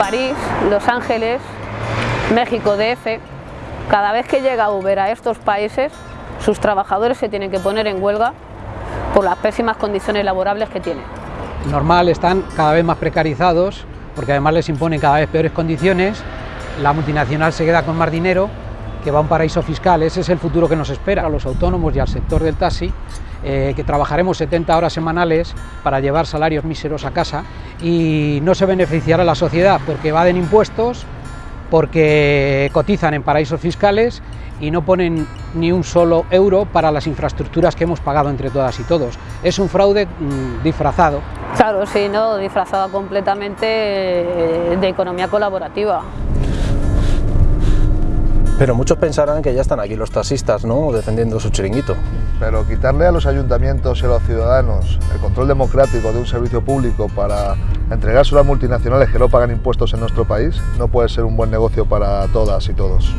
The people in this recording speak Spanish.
París, Los Ángeles, México DF, cada vez que llega Uber a estos países, sus trabajadores se tienen que poner en huelga por las pésimas condiciones laborables que tienen. Normal, están cada vez más precarizados, porque además les imponen cada vez peores condiciones, la multinacional se queda con más dinero, que va a un paraíso fiscal, ese es el futuro que nos espera. A los autónomos y al sector del taxi, eh, que trabajaremos 70 horas semanales para llevar salarios míseros a casa y no se beneficiará la sociedad porque evaden impuestos, porque cotizan en paraísos fiscales y no ponen ni un solo euro para las infraestructuras que hemos pagado entre todas y todos. Es un fraude mmm, disfrazado. Claro, sí, ¿no? disfrazado completamente eh, de economía colaborativa. Pero muchos pensarán que ya están aquí los taxistas, ¿no? Defendiendo su chiringuito. Pero quitarle a los ayuntamientos y a los ciudadanos el control democrático de un servicio público para entregárselo a multinacionales que no pagan impuestos en nuestro país no puede ser un buen negocio para todas y todos.